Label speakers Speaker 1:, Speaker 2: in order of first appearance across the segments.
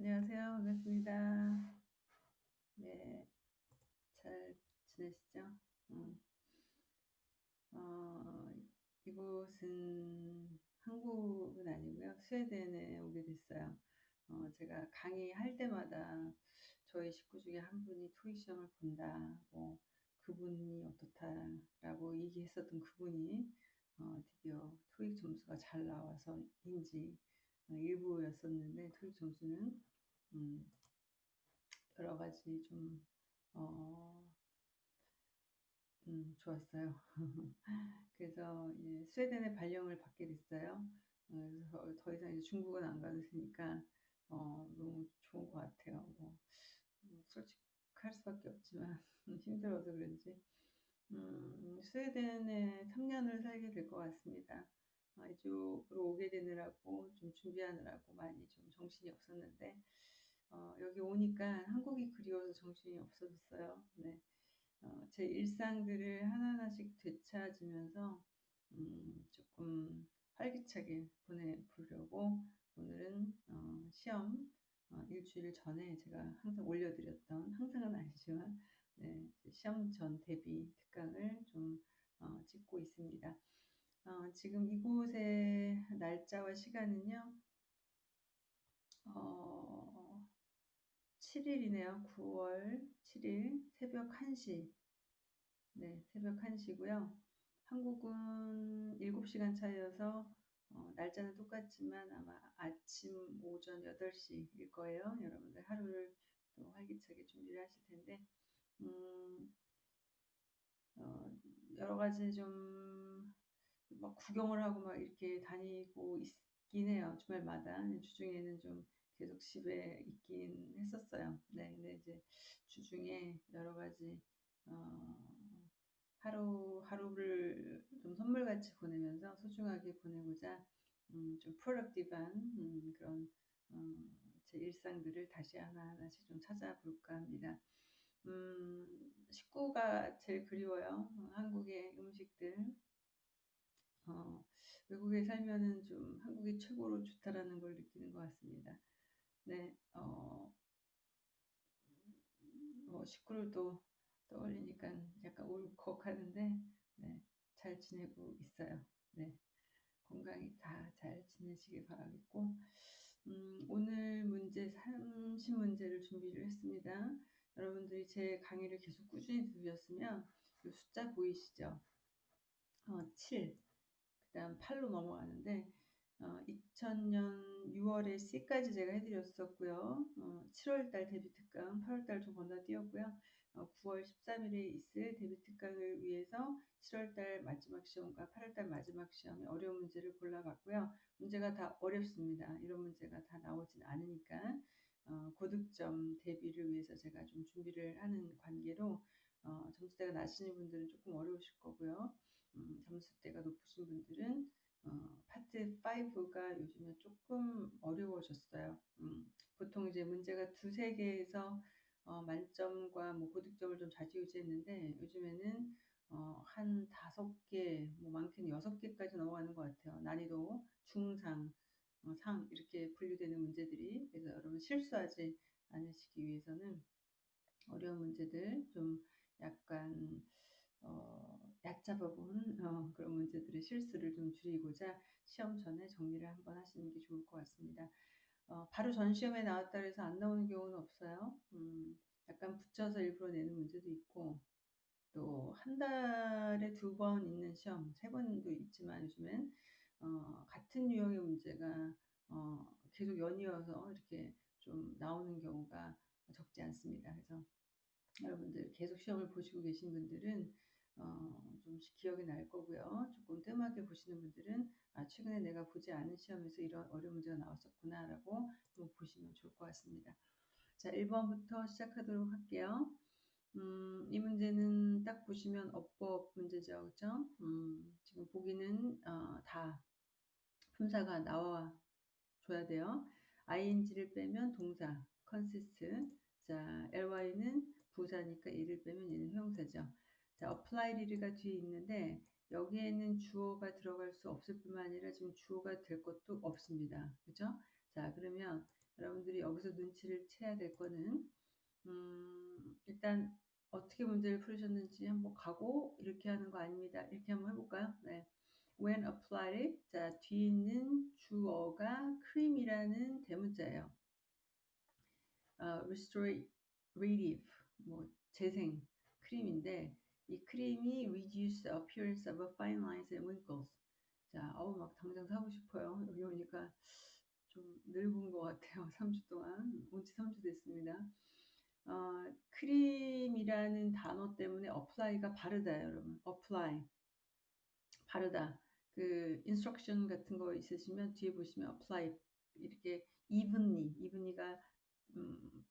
Speaker 1: 안녕하세요. 반갑습니다. 네, 잘 지내시죠? 음, 어, 이곳은 한국은 아니고요. 스웨덴에 오게 됐어요. 어, 제가 강의할 때마다 저희 식구 중에 한 분이 토익 시험을 본다, 뭐 그분이 어떻다라고 얘기했었던 그분이 어, 드디어 토익 점수가 잘 나와서인지 어, 일부였었는데 토익 점수는 음, 여러 가지 좀 어, 음, 좋았어요. 그래서 예, 스웨덴의 발령을 받게 됐어요. 어, 그래서 더 이상 이제 중국은 안 가도 되니까 어, 너무 좋은 것 같아요. 뭐, 뭐 솔직할 수밖에 없지만 힘들어서 그런지 음, 스웨덴에 3년을 살게 될 것 같습니다. 아, 이쪽으로 오게 되느라고 좀 준비하느라고 많이 좀 정신이 없었는데 어, 여기 오니까 한국이 그리워서 정신이 없어졌어요. 네. 어, 제 일상들을 하나하나씩 되찾으면서 음, 조금 활기차게 보내보려고 오늘은 어, 시험 어, 일주일 전에 제가 항상 올려드렸던 항상은 아니지만 네, 시험 전 대비 특강을 좀 어, 찍고 있습니다. 어, 지금 이곳의 날짜와 시간은요. 어, 7일이네요. 9월 7일 새벽 1시. 네, 새벽 1시고요. 한국은 7시간 차이여서 어, 날짜는 똑같지만 아마 아침 오전 8시일 거예요. 여러분들 하루를 또 활기차게 준비를 하실 텐데 음, 어, 여러 가지 좀 막 구경을 하고 막 이렇게 다니고 있긴 해요. 주말마다. 주중에는 좀 계속 집에 있긴 했었어요. 네, 근데 이제 주중에 여러 가지 어, 하루 하루를 좀 선물같이 보내면서 소중하게 보내고자 음, 좀 프로덕티브한 음, 그런 어, 제 일상들을 다시 하나하나씩 좀 찾아볼까 합니다. 음, 식구가 제일 그리워요. 어, 한국의 음식들. 어, 외국에 살면은 좀 한국이 최고로 좋다라는 걸 느끼는 것 같습니다. 네, 어, 뭐 식구를 또 떠올리니까 약간 울컥하는데, 네, 잘 지내고 있어요. 네, 건강히 다 잘 지내시길 바라겠고, 음, 오늘 문제 30문제를 준비를 했습니다. 여러분들이 제 강의를 계속 꾸준히 들으셨으면 이 숫자 보이시죠? 어, 7, 그 다음 8로 넘어가는데 어, 2000년 6월에 C까지 제가 해드렸었고요. 어, 7월달 데뷔 특강, 8월달 좀 건너뛰었고요. 어, 9월 13일에 있을 데뷔 특강을 위해서 7월달 마지막 시험과 8월달 마지막 시험에 어려운 문제를 골라봤고요. 문제가 다 어렵습니다. 이런 문제가 다 나오진 않으니까 어, 고득점 대비를 위해서 제가 좀 준비를 하는 관계로 어, 점수대가 낮으신 분들은 조금 어려우실 거고요. 음, 점수대가 높으신 분들은 어, 파트 5가 요즘에 조금 어려워졌어요. 음, 보통 이제 문제가 두세 개에서 어, 만점과 뭐 고득점을 좀 좌지우지했는데 요즘에는 어, 한 다섯 개, 뭐 많게는 여섯 개까지 넘어가는 것 같아요. 난이도 중상, 어, 상 이렇게 분류되는 문제들이 그래서 여러분 실수하지 않으시기 위해서는 어려운 문제들 좀 약간 어, 얕잡아본 어, 그런 문제들의 실수를 좀 줄이고자 시험 전에 정리를 한번 하시는 게 좋을 것 같습니다. 어, 바로 전 시험에 나왔다 해서 안 나오는 경우는 없어요. 음, 약간 붙여서 일부러 내는 문제도 있고 또 한 달에 두 번 있는 시험, 세 번도 있지만 요즘엔 어, 같은 유형의 문제가 어, 계속 연이어서 이렇게 좀 나오는 경우가 적지 않습니다. 그래서 여러분들 계속 시험을 보시고 계신 분들은 어, 좀 기억이 날 거고요. 조금 뜸하게 보시는 분들은 아, 최근에 내가 보지 않은 시험에서 이런 어려운 문제가 나왔었구나라고 좀 보시면 좋을 것 같습니다. 자, 1번부터 시작하도록 할게요. 음, 이 문제는 딱 보시면 어법 문제죠. 그죠? 음, 지금 보기는 어, 다 품사가 나와 줘야 돼요. ing를 빼면 동사, consist. 자, ly는 부사니까 얘를 빼면 얘는 형용사죠. 자, apply가 뒤에 있는데 여기에는 주어가 들어갈 수 없을 뿐만 아니라 지금 주어가 될 것도 없습니다. 그죠? 자, 그러면 여러분들이 여기서 눈치를 채야 될 거는 음, 일단 어떻게 문제를 풀으셨는지 한번 가고 이렇게 하는 거 아닙니다. 이렇게 한번 해볼까요? 네. When applied, 자 뒤에 있는 주어가 cream이라는 대문자예요. 어, restorative, 뭐 재생, 크림인데 이 크림이 reduce appearance of fine lines and wrinkles. 자, 어우 막 당장 사고 싶어요. 여기 오니까 좀 늙은 것 같아요. 3주 동안 온 지 3주 됐습니다. 어, 크림이라는 단어 때문에 apply가 바르다 여러분. apply 바르다. 그 instruction 같은 거 있으시면 뒤에 보시면 apply 이렇게 evenly evenly가 음,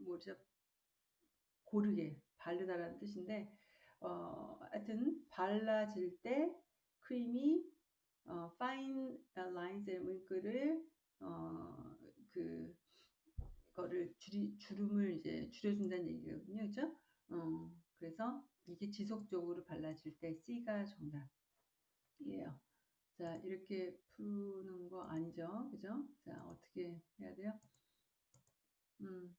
Speaker 1: 뭐죠? 고르게 바르다라는 뜻인데 어, 하여튼 발라질 때 크림이 어, fine lines and wrinkle을 어, 그 거를 줄이, 주름을 이제 줄여준다는 얘기거든요. 그죠? 어, 그래서 이게 지속적으로 발라질 때 C가 정답이에요. 자, 이렇게 푸는 거 아니죠? 그죠? 자, 어떻게 해야 돼요? 음,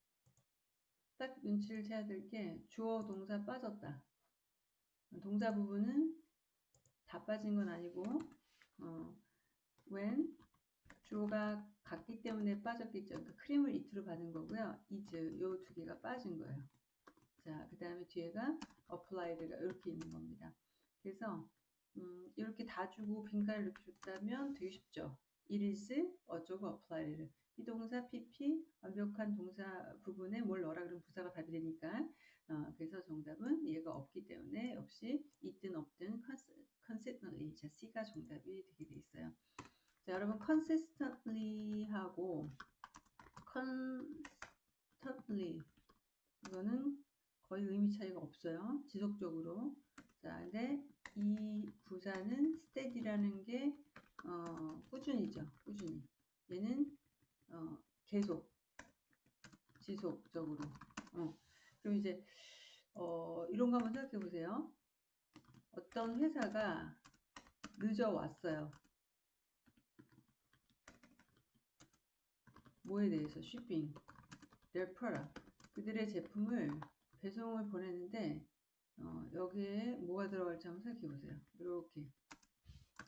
Speaker 1: 딱 눈치를 채야 될 게 주어 동사 빠졌다. 동사 부분은 다 빠진 건 아니고 어, when 주어가 같기 때문에 빠졌겠죠. 그러니까 크림을 이트로 받은 거고요. is 요 두 개가 빠진 거예요. 자, 그 다음에 뒤에가 applied가 이렇게 있는 겁니다. 그래서 음, 이렇게 다 주고 빈칸을 이렇게 줬다면 되게 쉽죠. it is 어쩌고 applied 비동사 pp 완벽한 동사 부분에 뭘 넣어라 그러면 부사가 답이 되니까 어, 그래서 정답은 얘가 없기 때문에 역시 있든 없든 consistently 자 C가 정답이 되게 돼 있어요. 자 여러분 consistently 하고 constantly 이거는 거의 의미 차이가 없어요. 지속적으로 자 근데 이 부사는 steady라는 게 어, 꾸준히죠. 꾸준히 얘는 어, 계속 지속적으로 어. 그럼 이제 어, 이런 거 한번 생각해 보세요. 어떤 회사가 늦어 왔어요. 뭐에 대해서 쉬핑, their product 그들의 제품을 배송을 보냈는데 어, 여기에 뭐가 들어갈지 한번 생각해 보세요. 이렇게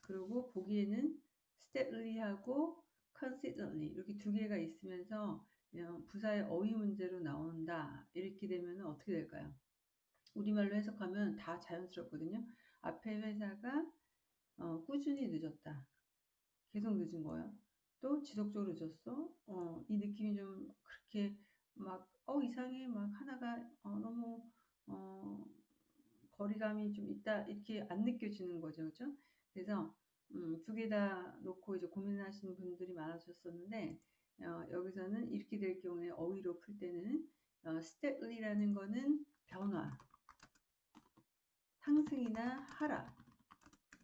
Speaker 1: 그리고 보기에는 steadily,하고 consistently 이렇게 두 개가 있으면서 부사의 어휘 문제로 나온다 이렇게 되면 어떻게 될까요? 우리말로 해석하면 다 자연스럽거든요. 앞에 회사가 어, 꾸준히 늦었다. 계속 늦은 거예요. 또 지속적으로 늦었어. 어, 이 느낌이 좀 그렇게 막, 어, 이상해. 막 하나가 어, 너무, 어, 거리감이 좀 있다. 이렇게 안 느껴지는 거죠. 그죠? 그래서, 음, 두 개 다 놓고 이제 고민하시는 분들이 많으셨었는데, 어, 여기서는 이렇게 될 경우에 어휘로 풀 때는, 어, steadly라는 거는 변화, 상승이나 하락,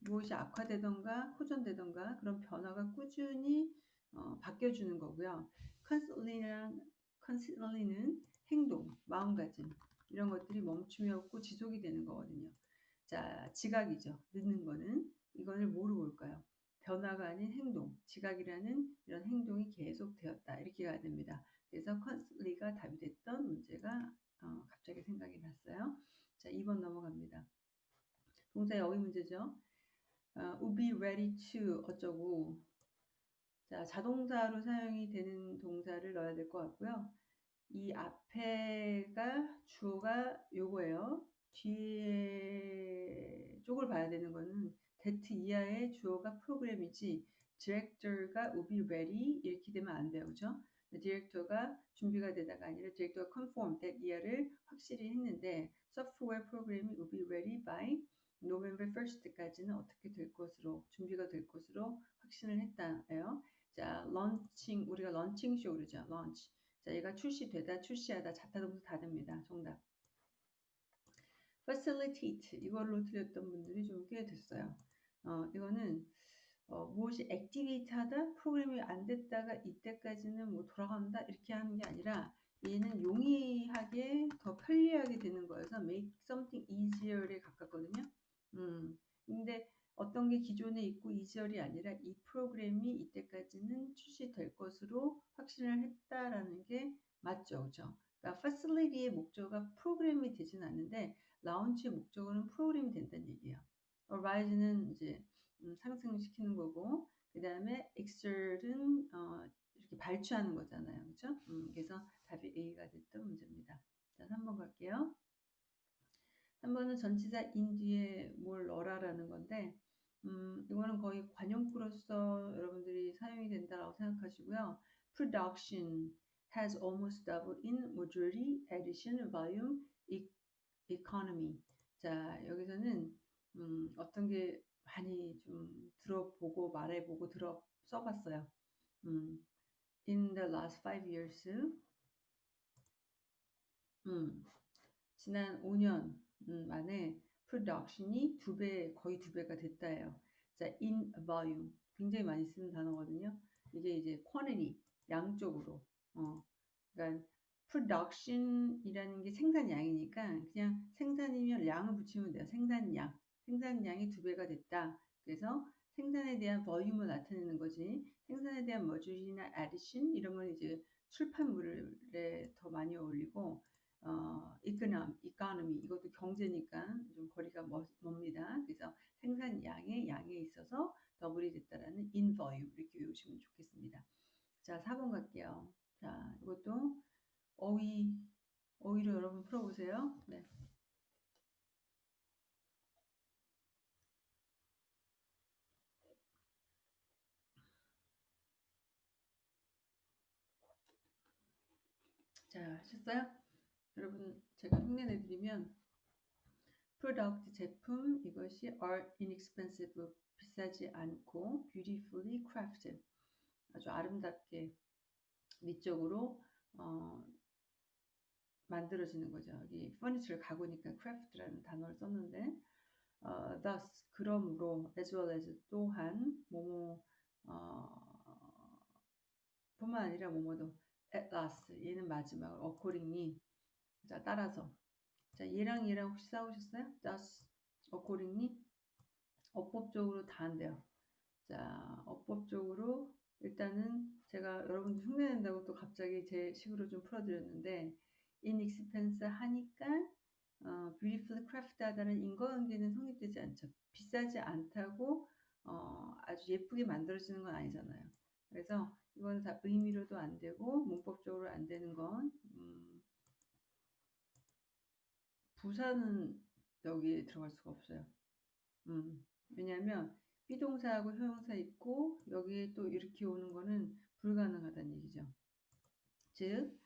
Speaker 1: 무엇이 악화되던가 호전되던가 그런 변화가 꾸준히 어, 바뀌어주는 거고요. 컨실리랑 컨실리는 행동, 마음가짐 이런 것들이 멈춤이 없고 지속이 되는 거거든요. 자, 지각이죠. 늦는 거는 이거를 뭐로 볼까요? 변화가 아닌 행동, 지각이라는 이런 행동이 계속 되었다. 이렇게 가야 됩니다. 그래서 컨실리가 답이 됐던 문제가 어, 갑자기 생각이 났어요. 자, 2번 넘어갑니다. 동사의 어휘 문제죠. 어, would be ready to 어쩌고 자 자동사로 사용이 되는 동사를 넣어야 될 것 같고요. 이 앞에가 주어가 요거예요. 뒤에 쪽을 봐야 되는 거는 that 이하의 주어가 프로그램이지 디렉터가 would be ready 이렇게 되면 안 돼요. 그죠? director가 준비가 되다가 아니라 디렉터가 conform that 이하를 확실히 했는데 software 프로그램이 would be ready by November 1st까지는 어떻게 될 것으로 준비가 될 것으로 확신을 했다예요. 자, 런칭 우리가 launching show 그러죠. launch. 자, 얘가 출시되다, 출시하다, 자타동사 다 됩니다. 정답. facilitate 이걸로 틀렸던 분들이 좀 꽤 됐어요. 어, 이거는 어, 무엇이 액티베이트 하다 프로그램이 안 됐다가 이때까지는 뭐 돌아간다 이렇게 하는 게 아니라 얘는 용이하게 더 편리하게 되는 거여서 make something easier에 가깝거든요. 음, 근데 어떤 게 기존에 있고 이절이 아니라 이 프로그램이 이때까지는 출시될 것으로 확신을 했다라는 게 맞죠, 그죠? 그러니까 facility의 목적어가 프로그램이 되진 않는데 라운치의 목적어는 프로그램이 된다는 얘기예요. Rise는 이제 음, 상승시키는 거고 그 다음에 exert은 어, 이렇게 발주하는 거잖아요, 그죠? 음, 그래서 답이 A가 됐던 문제입니다. 자, 3번 갈게요. 3번은 전치사 인 뒤에 뭘 넣어라라는 건데 음, 이거는 거의 관용구로서 여러분들이 사용이 된다고 생각하시고요. Production has almost doubled in majority, addition, volume, economy. 자, 여기서는 음, 어떤 게 많이 좀 들어보고 말해보고 들어 써봤어요. 음, in the last five years, 음, 지난 5년 음, 만에 production이 두 배, 거의 두 배가 됐다예요. 자, in volume. 굉장히 많이 쓰는 단어거든요. 이게 이제 quantity, 양쪽으로. 어, 그러니까 production이라는 게 생산량이니까 그냥 생산이면 양을 붙이면 돼요. 생산량. 생산량이 두 배가 됐다. 그래서 생산에 대한 볼륨을 나타내는 거지. 생산에 대한 머줄이나 addition 이런 건 이제 출판물에 더 많이 어울리고 어, economy, economy 이것도 경제니까 좀 거리가 멀, 멉니다. 그래서 생산량의 양에 있어서 더블이 됐다라는 in volume 이렇게 외우시면 좋겠습니다. 자, 4번 갈게요. 자, 이것도 어휘, 어휘로 여러분 풀어보세요. 네. 자, 하셨어요? 여러분, 제가 흉내 내드리면 product 제품 이것이 are inexpensive 비싸지 않고 beautifully crafted 아주 아름답게 미적으로 어, 만들어지는 거죠. 여기 furniture를 가구니까 craft라는 단어를 썼는데 어, thus 그러므로 as well as 또한 뭐뭐 어, 뿐만 아니라 뭐뭐도 at last 얘는 마지막 accordingly 자 따라서 자 얘랑 얘랑 혹시 싸우셨어요? thus accordingly 어법적으로 다 한대요. 자 어법적으로 일단은 제가 여러분들 흉내낸다고 또 갑자기 제 식으로 좀 풀어드렸는데 inexpense 하니까 어, beautiful craft 하다는 인과관계는 성립되지 않죠. 비싸지 않다고 어, 아주 예쁘게 만들어지는 건 아니잖아요. 그래서 이건 다 의미로도 안 되고 문법적으로 안 되는 건 음, 부사는 여기에 들어갈 수가 없어요. 음, 왜냐하면 비동사하고 형용사 있고 여기에 또 이렇게 오는 거는 불가능하다는 얘기죠. 즉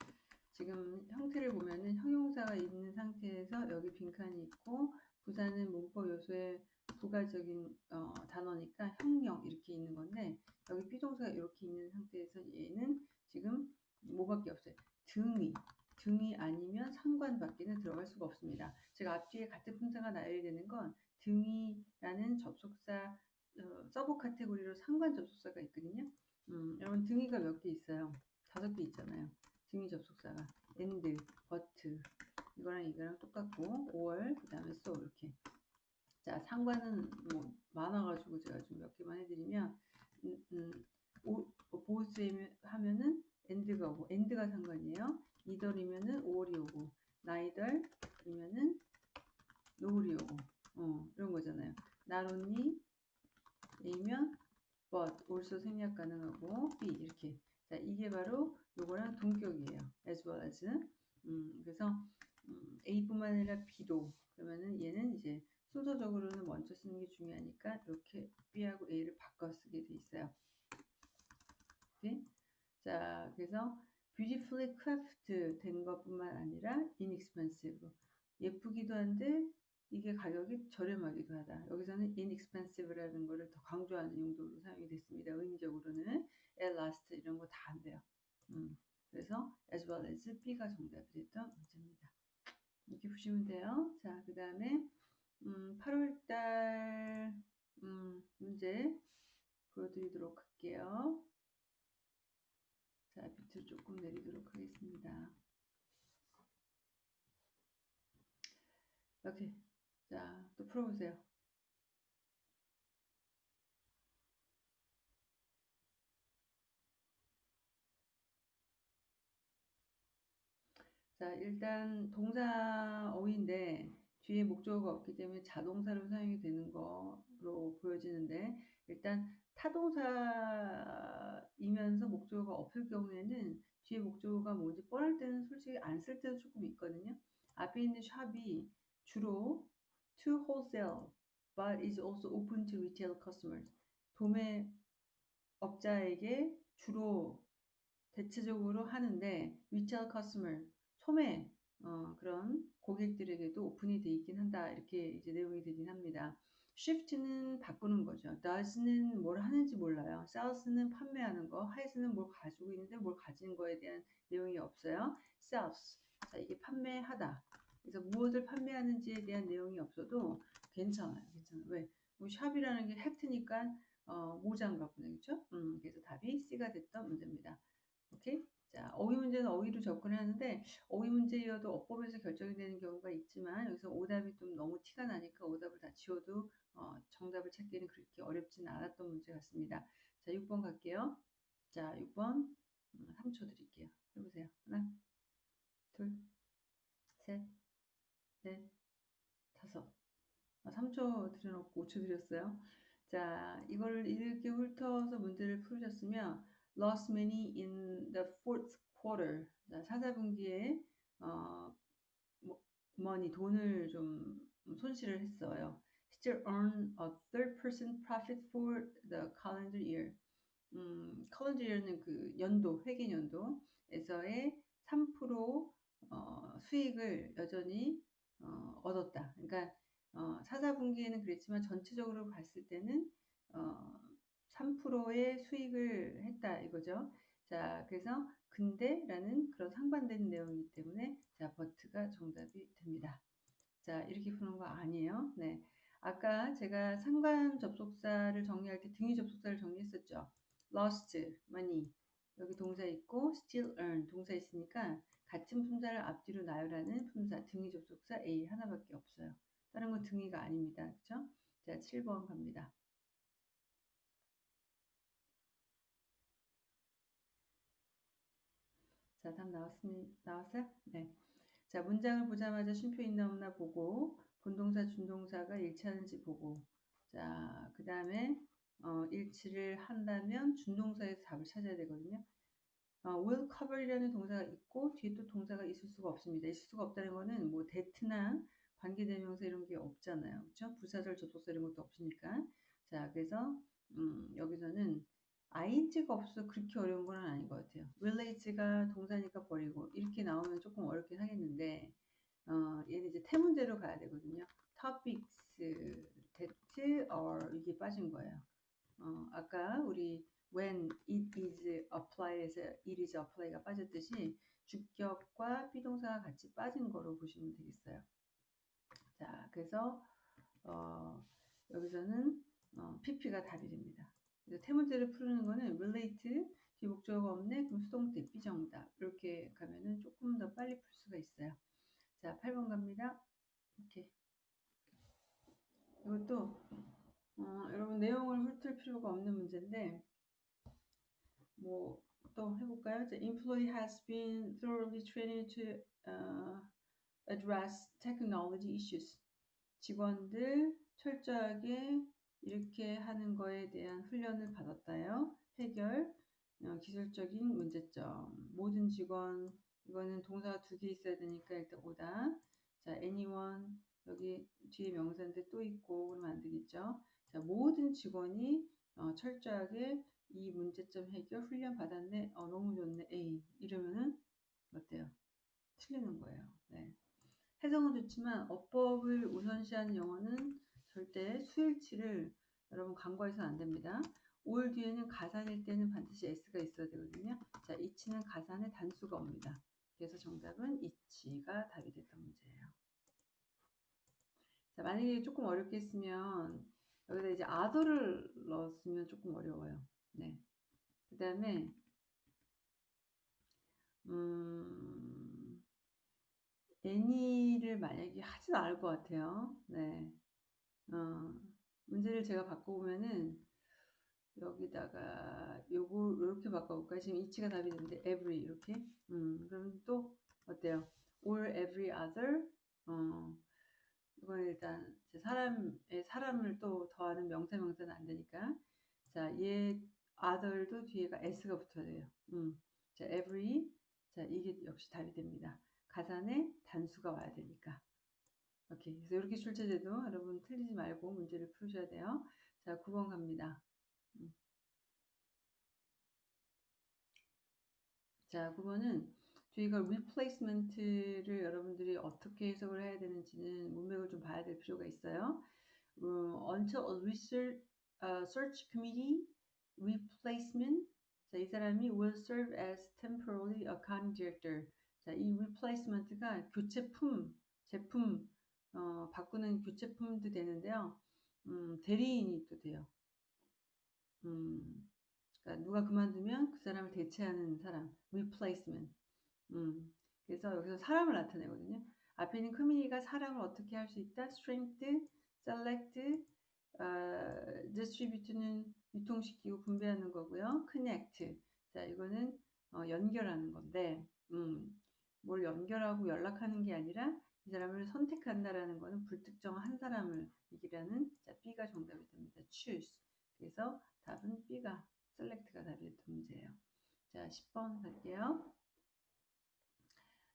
Speaker 1: 지금 형태를 보면은 형용사가 있는 상태에서 여기 빈칸이 있고 부사는 문법 요소의 부가적인 어, 단어니까 형용 이렇게 있는 건데 여기 be동사가 이렇게 있는 상태에서 얘는 지금 뭐밖에 없어요. 등위 등위 아니면 상관 밖에는 들어갈 수가 없습니다. 제가 앞뒤에 같은 품사가 나열이 되는 건 등위라는 접속사 어, sub category로 상관 접속사가 있거든요. 음, 여러분 등위가 몇 개 있어요? 다섯 개 있잖아요. 등위 접속사가 and, but 이거랑 이거랑 똑같고 or 그 다음에 so 이렇게 자 상관은 뭐 많아가지고 제가 좀 몇 개만 해드리면 음, 음, 보스 하면은 end가 오고 end가 상관이에요. 이덜이면은 5월이 오고 나이덜이면은 노을이 오고 어 이런 거잖아요. only A면 but also 생략 가능하고 B 이렇게 자 이게 바로 요거랑 동격이에요. as well as 음, 그래서 음, A뿐만 아니라 B도 그러면은 얘는 이제 순서적으로는 먼저 쓰는 게 중요하니까 이렇게 B하고 A를 바꿔 쓰게 돼 있어요. 네? 자 그래서 beautifully craft 된 것뿐만 아니라 inexpensive 예쁘기도 한데 이게 가격이 저렴하기도 하다. 여기서는 inexpensive라는 것을 더 강조하는 용도로 사용이 됐습니다. 의미적으로는 at last 이런 거 다 안 돼요. 음, 그래서 as well as B가 정답이 됐던 문제입니다. 이렇게 보시면 돼요. 자, 그 다음에 음, 8월달 음, 문제 보여드리도록 할게요. 자, 밑으로 조금 내리도록 하겠습니다. 이렇게 자, 또 풀어보세요. 자, 일단 동사 어휘인데 뒤에 목적어가 없기 때문에 자동사로 사용이 되는 거로 보여지는데 일단 타동사이면서 목적어가 없을 경우에는 뒤에 목적어가 뭔지 뻔할 때는 솔직히 안 쓸 때도 조금 있거든요. 앞에 있는 샵이 주로 to wholesale but is also open to retail customers. 도매 업자에게 주로 대체적으로 하는데 retail customer 소매 어, 그런 고객들에게도 오픈이 돼 있긴 한다 이렇게 이제 내용이 되긴 합니다. shift는 바꾸는 거죠. does는 뭘 하는지 몰라요. sells는 판매하는 거, highs는 뭘 가지고 있는데 뭘 가진 거에 대한 내용이 없어요. sells 자 이게 판매하다. 그래서 무엇을 판매하는지에 대한 내용이 없어도 괜찮아요. 괜찮아요. 왜? 뭐 샵이라는 게 헥트니까 어, 모자인가 보네. 그렇죠? 음, 그래서 답이 C가 됐던 문제입니다. 오케이? 자, 어휘 문제는 어휘로 접근을 하는데 어휘 문제여도 어법에서 결정이 되는 경우가 있지만 여기서 오답이 좀 너무 티가 나니까 오답을 다 지워도 어, 정답을 찾기는 그렇게 어렵진 않았던 문제 같습니다. 자, 6번 갈게요. 자, 6번 음, 3초 드릴게요. 해보세요. 하나, 둘, 셋, 넷, 다섯. 아, 3초 드려놓고 5초 드렸어요. 자, 이걸 이렇게 훑어서 문제를 풀으셨으면 lost money in the fourth quarter. 자, 사사분기에 어, money 돈을 좀 손실을 했어요. Still earn a third percent profit for the calendar year. 음, calendar year는 그 연도 회계 연도에서의 3% 어, 수익을 여전히 어, 얻었다. 그러니까 어, 사사분기에는 그랬지만 전체적으로 봤을 때는 어, 3%의 수익을 했다 이거죠. 자, 그래서 근데라는 그런 상반되는 내용이기 때문에 자, 버트가 정답이 됩니다. 자, 이렇게 푸는 거 아니에요. 네. 아까 제가 상관 접속사를 정리할 때 등위 접속사를 정리했었죠. lost, money. 여기 동사 있고 still earn 동사 있으니까 같은 품사를 앞뒤로 나열하는 품사 등위 접속사 A 하나밖에 없어요. 다른 건 등위가 아닙니다. 그렇죠? 자, 7번 갑니다. 자, 답 나왔습니, 나왔어요? 네. 자, 문장을 보자마자 쉼표 있나 없나 보고, 본동사, 준동사가 일치하는지 보고, 자, 그 다음에, 어, 일치를 한다면 준동사에서 답을 찾아야 되거든요. 어, will cover이라는 동사가 있고, 뒤에 또 동사가 있을 수가 없습니다. 있을 수가 없다는 거는 뭐, 대트나 관계대명사 이런 게 없잖아요. 그렇죠? 부사절, 접속사 이런 것도 없으니까. 자, 그래서, 음, 여기서는 ing가 없어서 그렇게 어려운 건 아닌 것 같아요. relate가 동사니까 버리고 이렇게 나오면 조금 어렵긴 하겠는데 어, 얘는 이제 태문제로 가야 되거든요. topics, that, or 이게 빠진 거예요. 어, 아까 우리 when it is apply에서 it is apply가 빠졌듯이 주격과 비동사가 같이 빠진 거로 보시면 되겠어요. 자, 그래서 어, 여기서는 어, PP가 답이 됩니다. 태문제를 푸는 거는 relate 뒤 목적어가 없네. 그럼 수동태 비정답. 이렇게 가면은 조금 더 빨리 풀 수가 있어요. 자 8번 갑니다. 이렇게. 이것도 어, 여러분 내용을 훑을 필요가 없는 문제인데 뭐 또 해볼까요? 자, employee has been thoroughly trained to uh, address technology issues. 직원들 철저하게 이렇게 하는 거에 대한 훈련을 받았다요. 해결, 어, 기술적인 문제점. 모든 직원, 이거는 동사가 두 개 있어야 되니까 일단 오다. 자, anyone, 여기 뒤에 명사인데 또 있고 그러면 안 되겠죠. 자, 모든 직원이 어, 철저하게 이 문제점 해결 훈련 받았네. 어, 너무 좋네. A. 이러면은 어때요? 틀리는 거예요. 네. 해석은 좋지만 어법을 우선시하는 영어는 절대 수일치를 여러분 간과해서는 안 됩니다. 올 뒤에는 가산일 때는 반드시 s가 있어야 되거든요. 자, 이치는 가산의 단수가 옵니다. 그래서 정답은 이치가 답이 됐던 문제예요. 자, 만약에 조금 어렵게 했으면 여기다 이제 아더를 넣었으면 조금 어려워요. 네. 그 다음에 음, 애니를 만약에 하진 않을 것 같아요. 네. 어, 문제를 제가 바꿔보면은 여기다가 요거 이렇게 바꿔볼까요? 지금 이치가 답이 되는데 every 이렇게 음 그럼 또 어때요? or every other. 어, 이건 일단 사람의 사람을 또 더하는 명사 명사는 안 되니까 자, 얘 other도 뒤에가 s가 붙어야 돼요. 음. 자, every 자, 이게 역시 답이 됩니다. 가산에 단수가 와야 되니까. 오케이. 그래서 이렇게 출제돼도 여러분 틀리지 말고 문제를 푸셔야 돼요. 자, 9번 갑니다. 음. 자, 9번은 저희가 replacement를 여러분들이 어떻게 해석을 해야 되는지는 문맥을 좀 봐야 될 필요가 있어요. 어, until a research, uh, search committee replacement 자, 이 사람이 will serve as temporarily accounting director. 자, 이 replacement가 교체품, 제품, 어, 바꾸는 교체품도 되는데요. 음, 대리인이 또 돼요. 음, 그러니까 누가 그만두면 그 사람을 대체하는 사람, replacement. 음, 그래서 여기서 사람을 나타내거든요. 앞에 있는 커뮤니가 사람을 어떻게 할 수 있다? strength, select, 어, distribute는 유통시키고 분배하는 거고요. connect. 자, 이거는 어, 연결하는 건데, 음, 뭘 연결하고 연락하는 게 아니라 이 사람을 선택한다라는 거는 불특정 한 사람을 이기라는 자, B가 정답이 됩니다. choose. 그래서 답은 B가 select가 됐던 문제예요. 자, 10번 갈게요.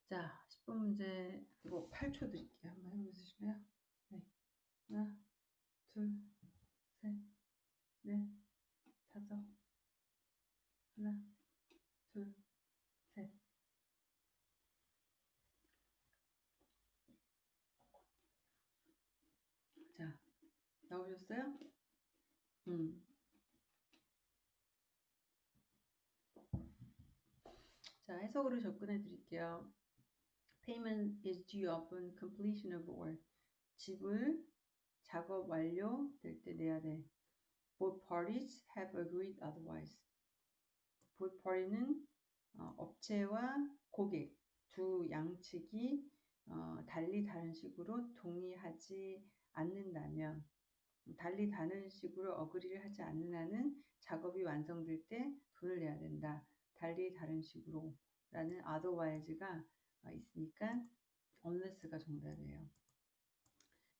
Speaker 1: 자, 10번 문제 이거 8초 드릴게요. 한번 해 보실래요? 네. 하나, 둘, 셋, 넷, 다섯, 하나, 둘, 셋. 자, 나오셨어요? 음. 자, 해석으로 접근해 드릴게요. Payment is due upon completion of work. 지불 작업 완료될 때 내야 돼. Both parties have agreed otherwise. Both party는 어, 업체와 고객 두 양측이 어, 달리 다른 식으로 동의하지 않는다면 달리 다른 식으로 어그리를 하지 않는 한은 작업이 완성될 때 돈을 내야 된다. 달리 다른 식으로 라는 otherwise가 어, 있으니까 unless가 정답이에요.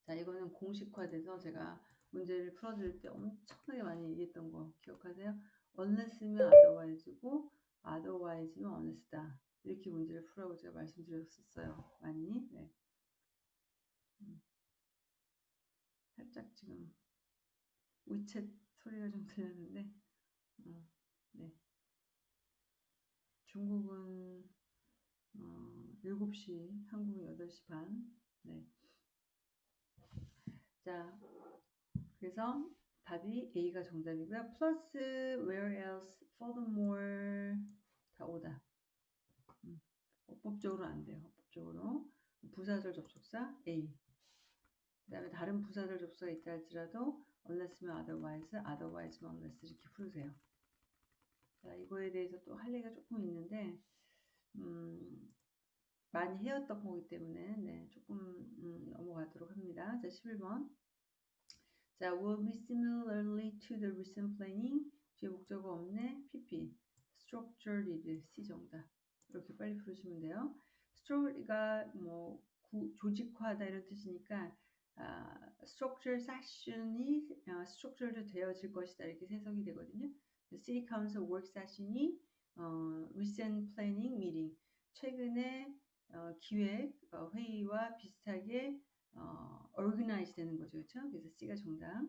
Speaker 1: 자, 이거는 공식화돼서 제가 문제를 풀어드릴 때 엄청나게 많이 얘기했던 거 기억하세요? unless면 otherwise고 otherwise면 unless다. 이렇게 문제를 풀라고 제가 말씀드렸었어요. 많이. 네. 음. 살짝 지금 위챗 소리가 좀 들렸는데, 어, 네. 중국은 어, 7시, 한국은 8시 반. 네. 자, 그래서 답이 A가 정답이고요. 플러스 where else, furthermore 다 오다. 음, 어법적으로 안 돼요. 어법적으로. 부사절 접속사 A. 그 다음에 다른 부사절 접속사 있다 할지라도 unless면 otherwise, otherwise면 unless 이렇게 풀으세요. 자, 이거에 대해서 또 할 얘기가 조금 있는데 음, 많이 해왔던 거기 때문에 네, 조금 음, 넘어가도록 합니다. 자, 11번. 자, will be similarly to the recent planning. 뒤에 목적어 없네. PP. structured C 정답. 이렇게 빨리 부르시면 돼요. structured가 뭐 구, 조직화하다 이런 뜻이니까 아, structure session이 아, structured 되어질 것이다 이렇게 해석이 되거든요. City Council work session이 어, recent planning meeting 최근에 어, 기획 어, 회의와 비슷하게 어, organize 되는 거죠. 그렇죠? 그래서 C가 정답.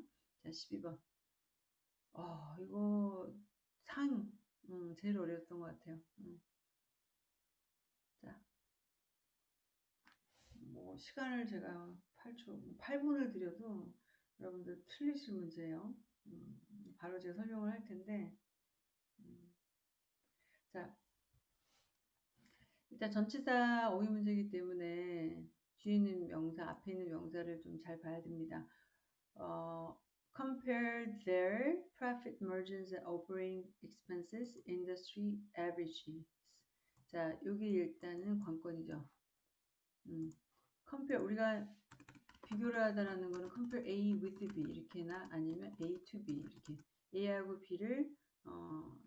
Speaker 1: 자, 12번. 어, 이거 상 음, 제일 어려웠던 것 같아요. 음. 자, 뭐 시간을 제가 8초, 8분을 드려도 여러분들 틀리실 문제예요. 음, 바로 제가 설명을 할 텐데, 음. 자, 일단 전치사 어휘 문제이기 때문에 뒤에 있는 명사, 앞에 있는 명사를 좀 잘 봐야 됩니다. 어, compare their profit margins and operating expenses industry averages. 자, 여기 일단은 관건이죠. 음, compare 우리가 비교를 하다라는 거는 compare A with B 이렇게나 아니면 A to B 이렇게 A하고 B를 어,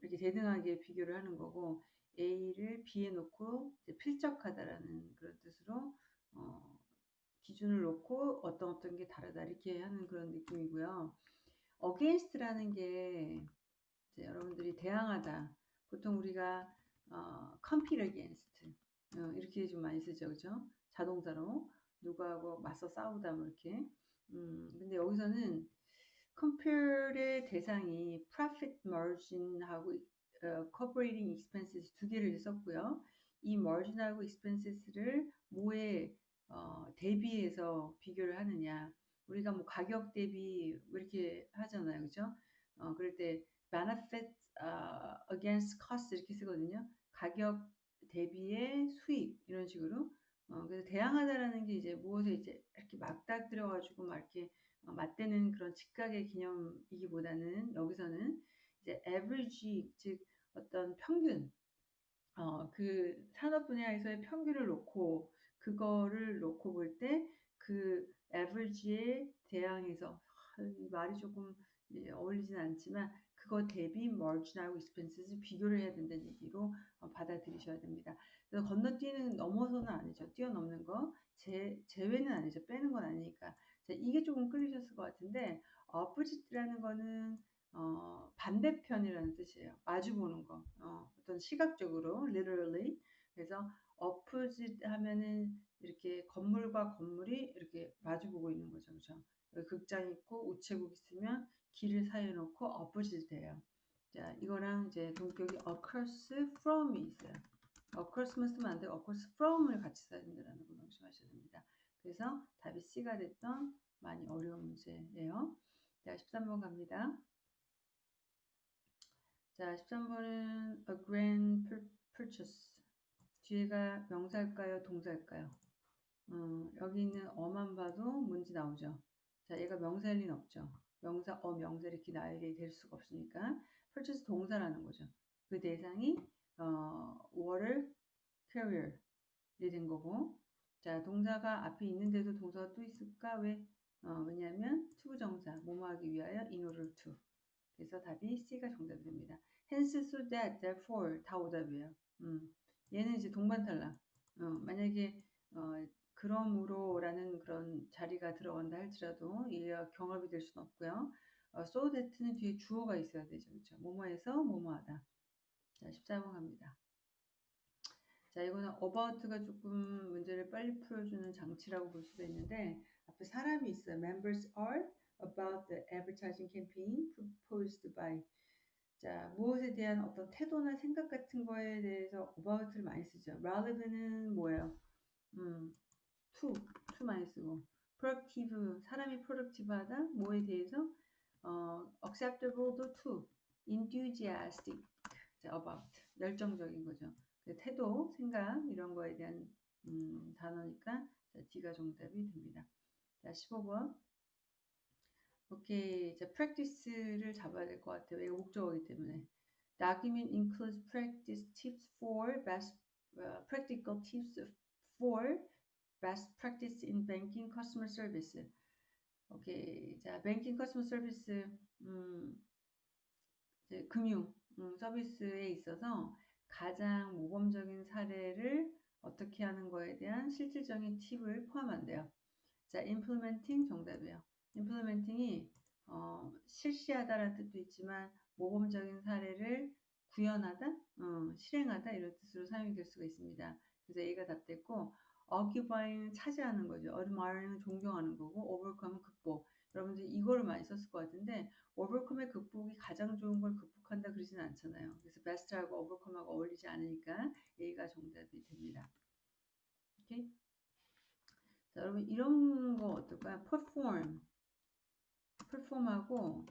Speaker 1: 이렇게 대등하게 비교를 하는 거고 A를 B에 놓고 필적하다라는 그런 뜻으로 어, 기준을 놓고 어떤 어떤 게 다르다 이렇게 하는 그런 느낌이고요. against라는 게 여러분들이 대항하다. 보통 우리가 어, compete against 어, 이렇게 좀 많이 쓰죠, 그죠? 자동사로 누구하고 맞서 싸우다 뭐 이렇게. 음, 근데 여기서는 compare의 대상이 profit margin하고 어, cooperating expenses 두 개를 썼고요. 이 margin하고 expenses를 뭐에 어, 대비해서 비교를 하느냐. 우리가 뭐 가격 대비 이렇게 하잖아요. 그죠? 어, 그럴 때 benefit uh, against cost 이렇게 쓰거든요. 가격 대비의 수익 이런 식으로. 어, 그래서 대항하다라는 게 이제 무엇에 이제 이렇게 막닥들어 가지고 막 이렇게 어, 맞대는 그런 직각의 개념이기보다는 여기서는 이제 average 즉 어떤 평균 어, 그 산업 분야에서의 평균을 놓고 그거를 놓고 볼 때 그 average에 대항해서 이 말이 조금 어울리진 않지만 그거 대비 margin하고 expenses 비교를 해야 된다는 얘기로 어, 받아들이셔야 됩니다. 그래서 건너뛰는 넘어서는 아니죠. 뛰어넘는 거 제, 제외는 아니죠. 빼는 건 아니니까. 자, 이게 조금 끌리셨을 것 같은데 opposite라는 거는 어, 반대편이라는 뜻이에요. 마주 보는 거. 어, 떤 시각적으로 literally. 그래서 opposite 하면은 이렇게 건물과 건물이 이렇게 마주 보고 있는 거죠. 그죠? 극장 있고 우체국 있으면 길을 사이에 놓고 opposite 돼요. 자, 이거랑 이제 동격이 across from이 있어요. across만 쓰면 안 되고 across from을 같이 써야 된다는 걸 명심하셔야 됩니다. 그래서 답이 C가 됐던 많이 어려운 문제예요. 자, 13번 갑니다. 자, 13번은 a grand purchase. 뒤에가 명사일까요? 동사일까요? 음, 여기 있는 a만 봐도 뭔지 나오죠. 자, 얘가 명사일 리는 없죠. 명사, 어, 명사 이렇게 나열이 될 수가 없으니까 purchase 동사라는 거죠. 그 대상이 어, water carrier이 된 거고 자, 동사가 앞에 있는데도 동사가 또 있을까? 왜? 어, 왜냐하면 to부정사, 뭐뭐 하기 위하여 in order to. 그래서 답이 C가 정답이 됩니다. hence, so that, therefore 다 오답이에요. 음. 얘는 이제 동반 탈락. 어, 만약에 어, 그러므로라는 그런 자리가 들어간다 할지라도 얘가 경합이 될 수는 없고요. 어, so that는 뒤에 주어가 있어야 되죠. 그렇죠? 뭐뭐해서 뭐뭐하다. 자, 14번 갑니다. 자, 이거는 about가 조금 문제를 빨리 풀어주는 장치라고 볼 수도 있는데 앞에 사람이 있어요. Members are about the advertising campaign proposed by 자, 무엇에 대한 어떤 태도나 생각 같은 거에 대해서 about를 많이 쓰죠. relevant은 뭐예요? 음, to, to 많이 쓰고 productive, 사람이 productive하다, 뭐에 대해서 어, acceptable도 to, enthusiastic, about, 열정적인 거죠. 그 태도, 생각 이런 거에 대한 음, 단어니까 자, D가 정답이 됩니다. 자, 15번. 오케이. 자, practice를 잡아야 될 것 같아요. 이거 목적어이기 때문에. Document includes practice tips for best uh, practical tips for best practice in banking customer service. 오케이. 자, banking customer service 음, 금융 음, 서비스에 있어서 가장 모범적인 사례를 어떻게 하는 거에 대한 실질적인 팁을 포함한대요. 자, implementing 정답이에요. implementing이 어, 실시하다라는 뜻도 있지만 모범적인 사례를 구현하다, 어, 실행하다 이런 뜻으로 사용이 될 수가 있습니다. 그래서 A가 답됐고 occupying 차지하는 거죠. admiring 존경하는 거고 overcome은 극복. 여러분들 이거를 많이 썼을 것 같은데 overcome의 극복이 가장 좋은 걸 극복한다 그러진 않잖아요. 그래서 best하고 overcome하고 어울리지 않으니까 A가 정답이 됩니다. 오케이? 자, 여러분 이런 거 어떨까요? perform, perform하고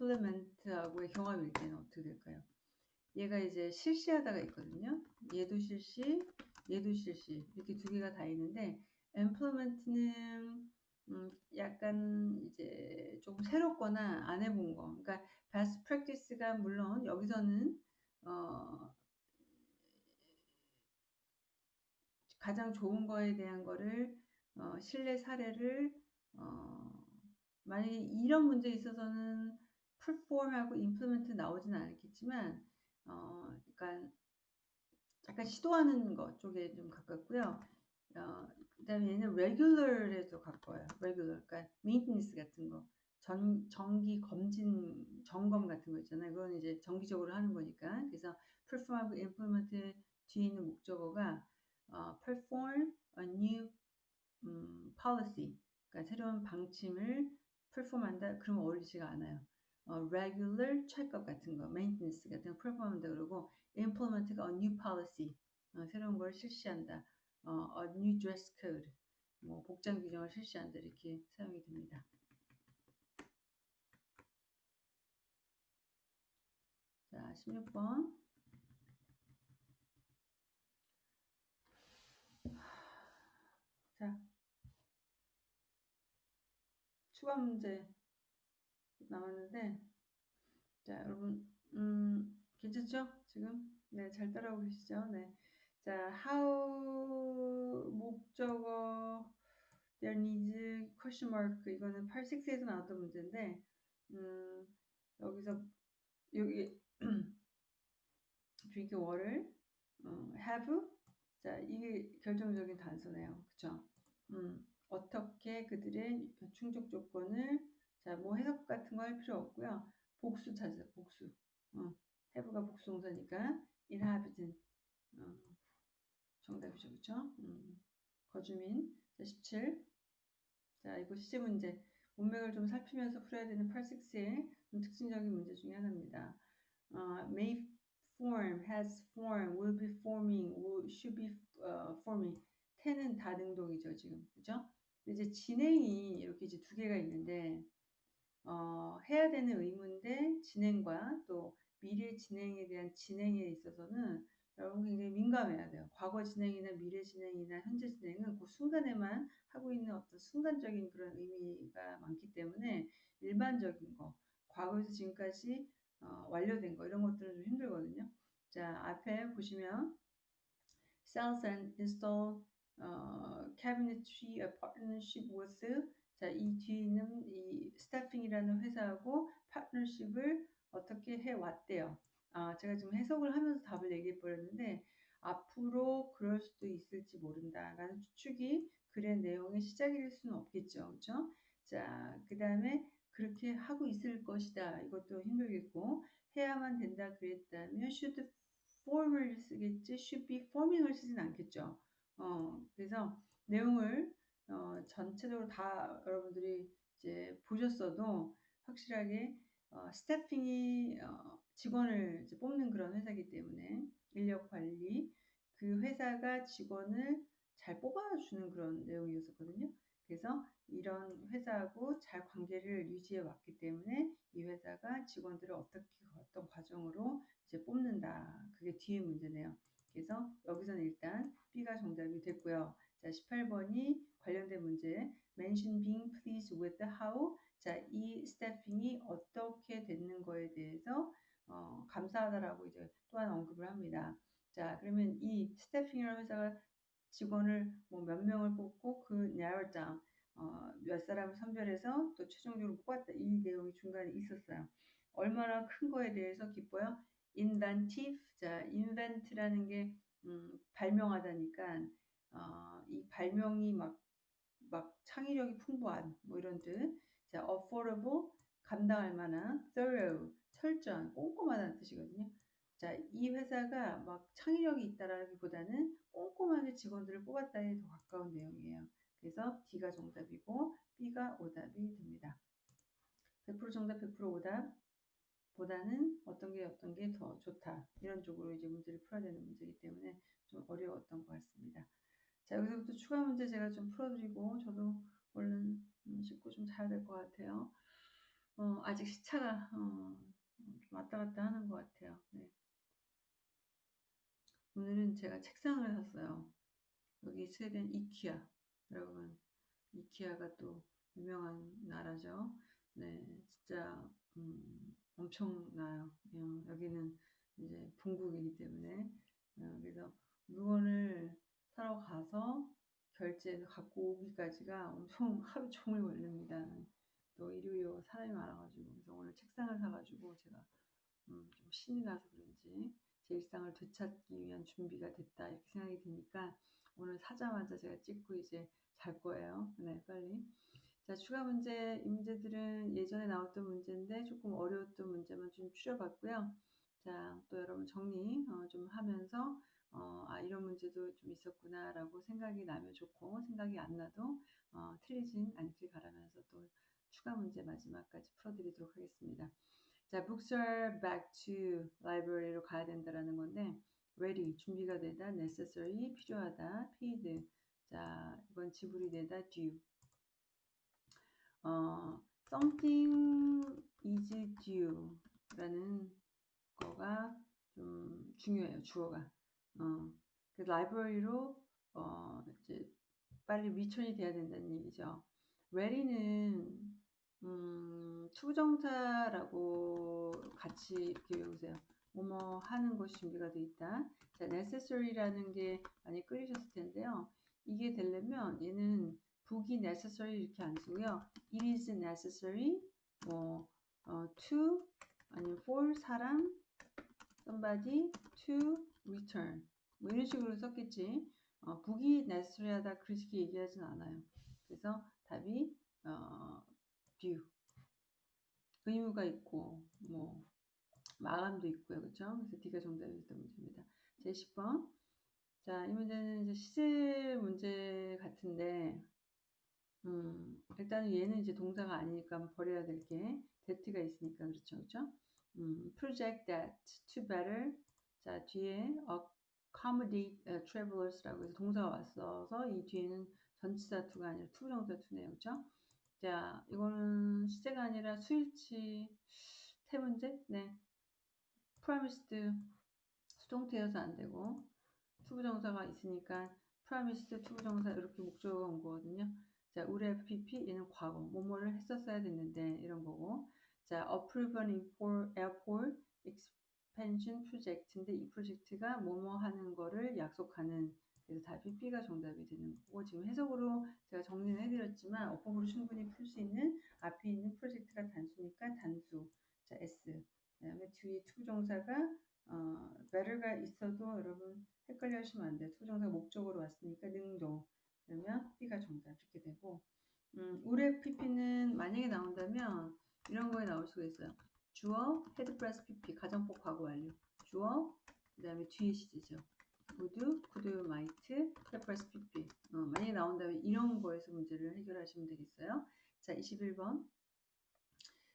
Speaker 1: implement하고의 경합일 때는 어떻게 될까요? 얘가 이제 실시하다가 있거든요. 얘도 실시, 얘도 실시 이렇게 두 개가 다 있는데 implement는 음, 약간 이제 조금 새롭거나 안 해본 거. 그러니까 best practice가 물론 여기서는 어, 가장 좋은 거에 대한 거를 어, 신뢰 사례를 어, 만약에 이런 문제에 있어서는 perform하고 implement 나오진 않겠지만 어, 약간 약간 시도하는 것 쪽에 좀 가깝고요. 어, 그 다음에 얘는 regular에 도 가까워요. regular, 그러니까 maintenance 같은 거, 전 정기 검진 점검 같은 거 있잖아요. 그건 이제 정기적으로 하는 거니까. 그래서 perform하고 implement 뒤에 있는 목적어가 어, perform a new 음, policy, 그러니까 새로운 방침을 perform한다. 그러면 어울리지가 않아요. 어, regular check-up 같은 거, maintenance 같은 거 perform한다 그러고 implement가 a new policy, 어, 새로운 걸 실시한다. 어, a new dress code, 뭐 복장 규정을 실시한다 이렇게 사용이 됩니다. 자, 16번. 자, 추가 문제 나왔는데, 자, 여러분, 음, 괜찮죠? 지금? 네, 잘 따라오고 계시죠? 네. 자, how 목적어 there needs question mark 이거는 8, 6에서 나왔던 문제인데 음, 여기서 여기 drink water 어, have 자 이게 결정적인 단서네요. 그쵸? 음, 어떻게 그들의 충족 조건을 자 뭐 해석 같은 거 할 필요 없고요. 복수 찾아 복수 어, have가 복수 동사니까 inhabitant 어, 정답이죠. 그쵸? 음, 거주민 자, 17 자, 이거 시제 문제. 문맥을 좀 살피면서 풀어야 되는 8, 6의 특징적인 문제 중에 하나입니다. 어, may form, has form, will be forming, will, should be uh, forming. 태는 다능동이죠, 지금. 그죠? 이제 진행이 이렇게 이제 두 개가 있는데, 어, 해야 되는 의무인데, 진행과 또 미래 진행에 대한 진행에 있어서는 여러분 굉장히 민감해야 돼요. 과거 진행이나 미래 진행이나 현재 진행은 그 순간에만 하고 있는 어떤 순간적인 그런 의미가 많기 때문에 일반적인 거, 과거에서 지금까지 어, 완료된 거 이런 것들은 좀 힘들거든요. 자 앞에 보시면 sells and install 어, cabinetry a partnership with 자이 뒤에 있는 이 스타핑이라는 회사하고 파트너십을 어떻게 해 왔대요. 아, 제가 지금 해석을 하면서 답을 얘기해 버렸는데 앞으로 그럴 수도 있을지 모른다라는 추측이 글의 내용의 시작일 수는 없겠죠. 그렇죠? 자, 그 다음에 그렇게 하고 있을 것이다. 이것도 힘들겠고 해야만 된다 그랬다면 should form을 쓰겠지 should be forming을 쓰진 않겠죠. 어, 그래서 내용을 어, 전체적으로 다 여러분들이 이제 보셨어도 확실하게 어, 스태핑이 어, 직원을 뽑는 그런 회사이기 때문에 인력 관리 그 회사가 직원을 잘 뽑아주는 그런 내용이었었거든요. 그래서 이런 회사하고 잘 관계를 유지해 왔기 때문에 이 회사가 직원들을 어떻게 어떤 과정으로 이제 뽑는다. 그게 뒤에 문제네요. 그래서 여기서는 일단 B가 정답이 됐고요. 자, 18번이 관련된 문제. Mention being pleased with how. 자, 이 스태핑이 어떻게 됐는 거에 대해서 어, 감사하다라고 이제 또한 언급을 합니다. 자, 그러면 이 스태핑이라는 회사가 직원을 뭐 몇 명을 뽑고 그 narrow down 어, 몇 사람을 선별해서 또 최종적으로 뽑았다. 이 내용이 중간에 있었어요. 얼마나 큰 거에 대해서 기뻐요? inventive. 자, invent라는 게 음, 발명하다니까 어, 이 발명이 막, 막 창의력이 풍부한 뭐 이런 뜻. 자, affordable 감당할 만한 thorough 철저한 꼼꼼하다는 뜻이거든요. 자, 이 회사가 막 창의력이 있다라기보다는 꼼꼼하게 직원들을 뽑았다에 더 가까운 내용이에요. 그래서 D가 정답이고 B가 오답이 됩니다. 100% 정답, 100% 오답 보다는 어떤 게 어떤 게 더 좋다. 이런 쪽으로 이제 문제를 풀어야 되는 문제이기 때문에 좀 어려웠던 것 같습니다. 자, 여기서부터 추가 문제 제가 좀 풀어드리고 저도 얼른 씻고 좀 자야 될 것 같아요. 어, 아직 시차가 어, 왔다 갔다 하는 것 같아요. 네. 오늘은 제가 책상을 샀어요. 여기 스웨덴 이키아 여러분 이키아가 또 유명한 나라죠. 네, 진짜 음, 엄청나요. 어, 여기는 이제 본국이기 때문에 어, 그래서 물건을 사러 가서 결제해서 갖고 오기까지가 엄청 하루 종일 걸립니다. 또 일요일 사람이 많아가지고 그래서 오늘 책상을 사가지고 제가 음, 좀 신이 나서 그런지 제 일상을 되찾기 위한 준비가 됐다 이렇게 생각이 드니까 오늘 사자마자 제가 찍고 이제 잘 거예요. 네, 빨리. 자, 추가 문제, 이 문제들은 예전에 나왔던 문제인데 조금 어려웠던 문제만 좀 추려봤고요. 자, 또 여러분 정리 어, 좀 하면서 어, 아, 이런 문제도 좀 있었구나라고 생각이 나면 좋고 생각이 안 나도 어, 틀리진 않길 바라면서 또 추가 문제 마지막까지 풀어드리도록 하겠습니다. 자, books are back to library로 가야 된다라는 건데 ready 준비가 되다 necessary 필요하다 paid. 자 이건 지불이 되다 due. 어, something is due 라는 거가 좀 중요해요 주어가 어, 그 library로 어, 이제 빨리 return이 돼야 된다는 얘기죠 ready는 음, to부정사라고 같이 외우세요. 뭐뭐 하는 것이 준비가 돼 있다. 자, necessary라는 게 많이 끌리셨을 텐데요. 이게 되려면 얘는 북이 necessary 이렇게 안 쓰고요. it is necessary 뭐 어, to 아니면 for 사람 somebody to return 뭐 이런 식으로 썼겠지. 어, 북이 necessary하다 그렇게 얘기하진 않아요. 그래서 답이 어, due 의무가 있고 뭐 마감도 있고요. 그렇죠? 그래서 D가 정답이었던 문제입니다. 제 10번. 자, 이 문제는 이제 시제 문제 같은데 음, 일단은 얘는 이제 동사가 아니니까 버려야 될 게 that가 있으니까 그렇죠. 그렇죠? 음, project that to better 자, 뒤에 accommodate uh, travelers라고 해서 동사가 왔어서 이 뒤에는 전치사 to가 아니라 to부정사 to네요. 그렇죠? 자, 이거는 시제가 아니라 수일치 태문제? 네. promised 수동태여서 안 되고 to부정사가 있으니까 promised to부정사 이렇게 목적어가 온 거거든요. 자, 우리 FPP 얘는 과거 뭐뭐를 했었어야 됐는데 이런 거고 자, approve an airport expansion project인데 이 프로젝트가 뭐뭐 하는 거를 약속하는 그래서 답이 B가 정답이 되는 거고 지금 해석으로 제가 정리를 해드렸지만 어법으로 충분히 풀 수 있는 앞에 있는 프로젝트가 단수니까 단수. 자 S. 그 다음에 뒤에 to부정사가 어, better가 있어도 여러분 헷갈려 하시면 안 돼요. to부정사가 목적어로 왔으니까 능동. 그러면 B가 정답 이렇게 되고. 음, 우레 PP는 만약에 나온다면 이런 거에 나올 수가 있어요 주어 had plus PP 가정법 과거 완료 주어 그 다음에 뒤에 시제죠 would, could, might, purpose, pp. 어, 만약에 나온다면 이런 거에서 문제를 해결하시면 되겠어요. 자, 21번.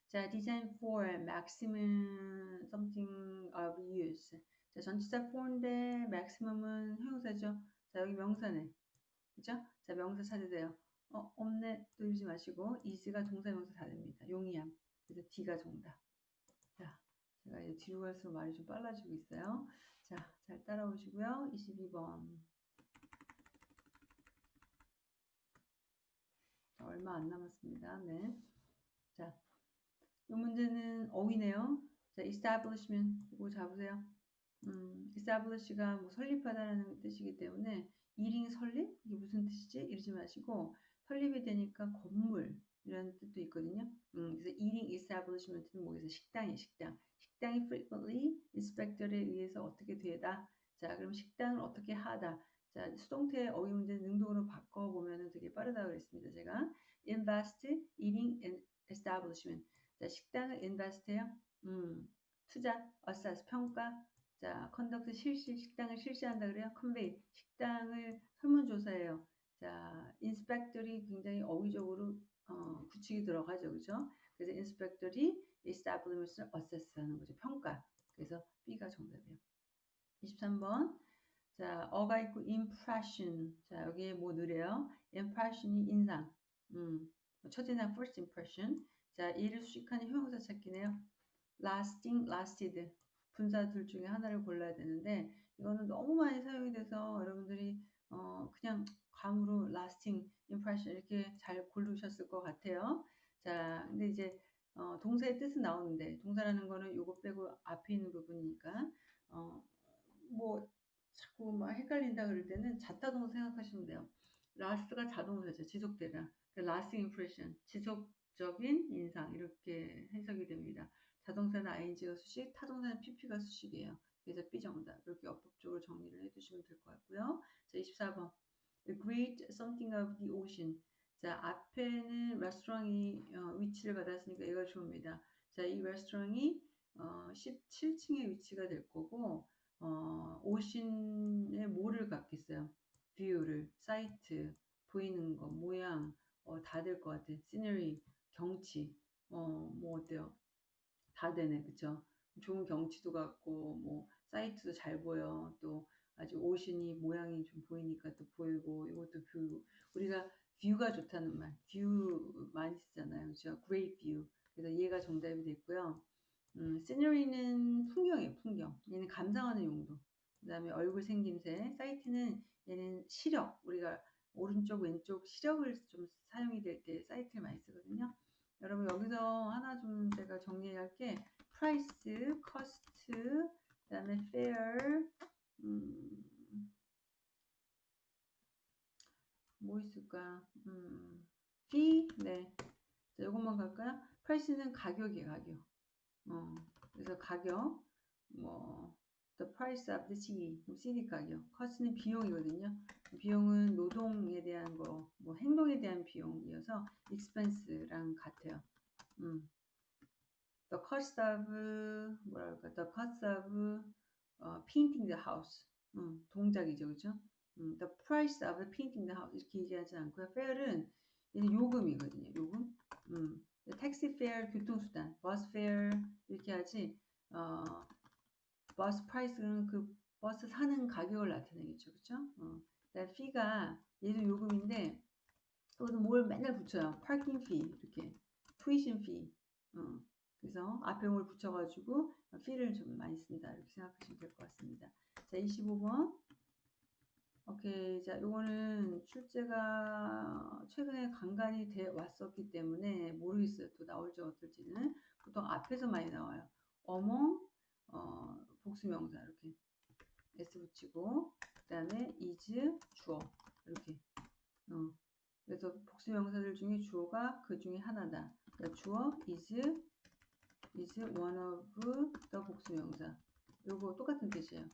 Speaker 1: 자, design for maximum something of use. 자, 전치사 for인데 maximum은 형용사죠. 자, 여기 명사네. 그죠? 자, 명사 찾으세요. 어, 없네. 또 이러지 마시고 is가 동사 명사 다 됩니다. 용이함. 그래서 D가 정답. 자, 제가 이제 뒤로 갈수록 말이 좀 빨라지고 있어요. 자, 잘 따라오시고요. 22번. 얼마 안 남았습니다. 네. 자, 이 문제는 어휘네요. 자, establishment 이거 잡으세요. 음, establish가 뭐 설립하다라는 뜻이기 때문에 일인 설립 이게 무슨 뜻이지? 이러지 마시고 설립이 되니까 건물 이라는 뜻도 있거든요. 음, 그래서 eating establishment는 뭐겠어? 식당이 식당. 식당이 frequently inspector에 의해서 어떻게 되다. 자, 그럼 식당을 어떻게 하다. 자, 수동태 어휘 문제 능동으로 바꿔보면 되게 빠르다 그랬습니다. 제가 invest, eating establishment. 자, 식당을 invest해요. 음, 투자, assess, 평가. 자, conduct, 실시, 식당을 실시한다 그래요. convey, 식당을 설문조사해요. 자, inspector이 굉장히 어휘적으로 어, 구축이 들어가죠. 그죠? 그래서 inspector이 establishment을 assess하는 거죠. 평가. 그래서 B가 정답이에요. 23번. 자, 어가 있고 impression. 자, 여기에 뭐 느려요? impression이 인상. 음, 첫인상 first impression. 자, 이를 수식하는 형용사 찾기네요. lasting, lasted. 분사 둘 중에 하나를 골라야 되는데 이거는 너무 많이 사용이 돼서 여러분들이 어, 그냥 감으로 lasting impression 이렇게 잘 고르셨을 것 같아요. 자, 근데 이제 어, 동사의 뜻은 나오는데 동사라는 거는 요거 빼고 앞에 있는 부분이니까 어, 뭐 자꾸 막 헷갈린다 그럴 때는 자타 동사 생각하시면 돼요. last가 자동사죠. 지속되다. lasting impression, 지속적인 인상 이렇게 해석이 됩니다. 자동사는 ing가 수식, 타동사는 pp가 수식이에요. 그래서 B정답. 이렇게 어법적으로 정리를 해두시면 될 것 같고요. 자, 24번. A great something of the ocean. 자, 앞에는 레스토랑이 어, 위치를 받았으니까 얘가 좋습니다. 자, 이 레스토랑이 어, 17층에 위치가 될 거고, 어, ocean의 뭐를 갖겠어요? view를, sight, 보이는 거, 모양, 어, 다 될 것 같아. scenery, 경치, 어, 뭐 어때요? 다 되네, 그쵸? 좋은 경치도 같고, 뭐, sight도 잘 보여. 또, 아주 ocean이 모양이 좀 보이니까 또 보이고, 이것도 view. 우리가 view가 좋다는 말, view 많이 쓰잖아요. 그죠? great view. 그래서 얘가 정답이 됐고요. 음, scenery는 풍경이에요, 풍경. 얘는 감상하는 용도. 그 다음에 얼굴 생김새. sight는 얘는 시력. 우리가 오른쪽, 왼쪽 시력을 좀 사용이 될 때 사이트를 많이 쓰거든요. 여러분 여기서 하나 좀 제가 정리할 게 cost, 그 다음에 fair, 음, 뭐 있을까? 음, fee, 네. 자, 이것만 갈까요? Price는 가격이에요, 가격. 어, 그래서 가격, 뭐, the price of the CD, CD 가격. cost는 비용이거든요. 비용은 노동에 대한 거, 뭐 행동에 대한 비용이어서 expense랑 같아요. 음. The cost of 뭐랄까, the cost of 어, painting the house. 음, 동작이죠, 그죠? 음, the price of painting the house 이렇게 얘기하지 않고요. fare은 얘는 요금이거든요. 요금. 음, 택시 fare 교통수단, 버스 fare 이렇게 하지. 어, 버스 price는 그 버스 사는 가격을 나타내겠죠, 그죠? 어. 그다음 fee가 얘도 요금인데 또는 뭘 맨날 붙여요. parking fee 이렇게, tuition fee. 어. 그래서 앞에 뭘 붙여가지고 fee를 좀 많이 쓴다 이렇게 생각하시면 될 것 같습니다. 자, 25번. 오케이. 자, 요거는 출제가 최근에 간간히 돼 왔었기 때문에 모르겠어요. 또 나올지 어떨지는. 보통 앞에서 많이 나와요. 어몽, 어, 복수명사 이렇게 s 붙이고 그 다음에 is 주어 이렇게 어. 그래서 복수명사들 중에 주어가 그 중에 하나다. 그러니까 주어 is is one of the 복수명사. 요거 똑같은 뜻이에요.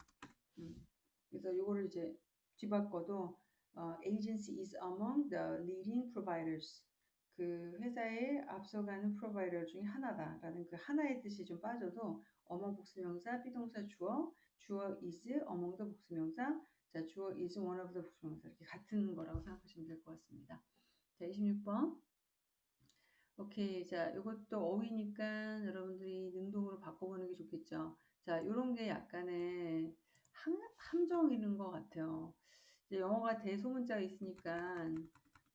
Speaker 1: 음. 그래서 요거를 이제 뒤바꿔도 어, agency is among the leading providers. 그 회사의 앞서가는 프로바이더 중에 하나다라는 그 하나의 뜻이 좀 빠져도 어머 복수명사, 비동사 주어, 주어 is among the 복수명사, 자 주어 is one of the 복수명사 이렇게 같은 거라고 생각하시면 될 것 같습니다. 자 26번 오케이 자 이것도 어휘니까 여러분들이 능동으로 바꿔보는 게 좋겠죠. 자 이런 게 약간의 함, 함정이는 것 같아요. 영어가 대소문자가 있으니까